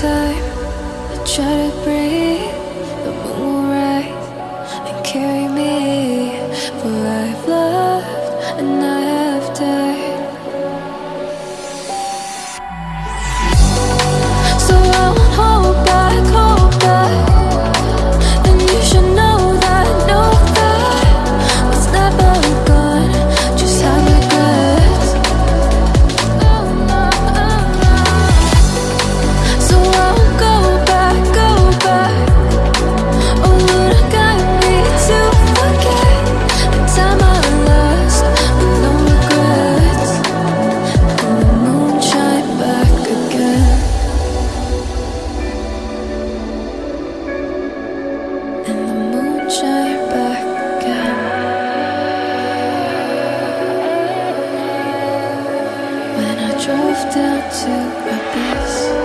time. I try to breathe, The moon will rise and carry drove down to Abyss.